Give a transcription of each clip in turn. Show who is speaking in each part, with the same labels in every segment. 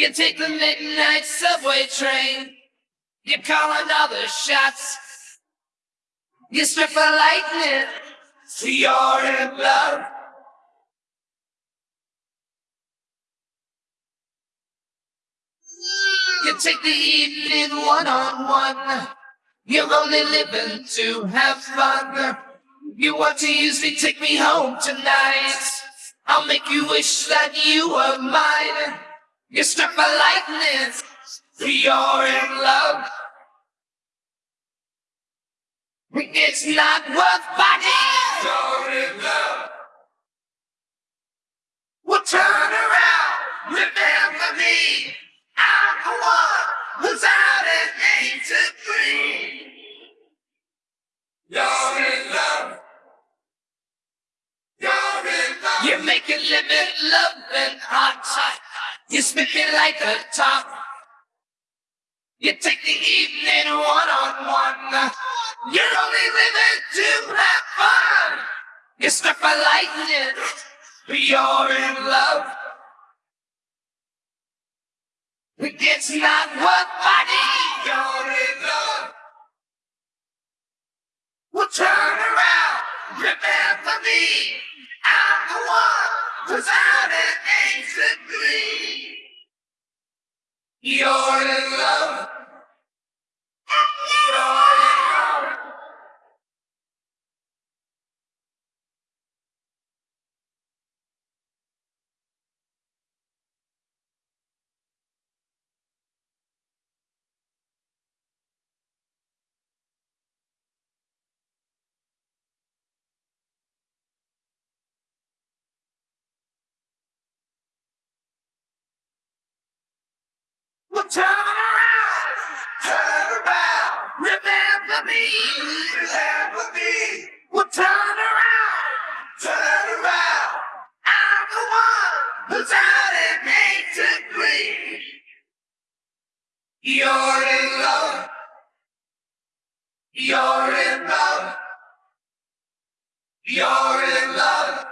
Speaker 1: You take the midnight subway train. You call another shots. You strip for lightning. You're in love. You take the evening one on one. You're only living to have fun. You want to use me, take me home tonight. I'll make you wish that you were mine. You're struck by lightning. You're in love. It's not worth fighting. You're in love. Well, turn around. Remember me. I'm the one who's out and ain't to free. You're in love. You're in love. You make it limit love and hot. You spit me like a top. You take the evening one on one. You're only living to have fun. You're struck by lightning. You're in love. It's not worth fighting. You're in love. Well, turn around. Remember me. I'm the one who's out ain't to be. You're in love. You're in love. You're in love. You're in love.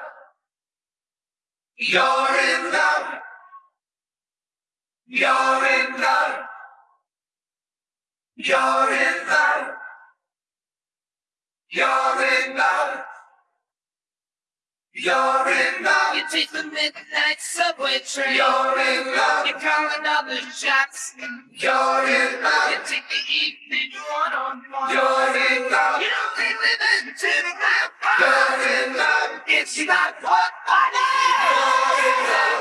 Speaker 1: You're in love. You're in love. You're in love. You're in love. You're in love. You take the midnight subway train. You're in love. You call another shots. You're in love. You take the evening one on one. You're in love. You don't think living to have fun. You're in love. It's not what I need. You're in love.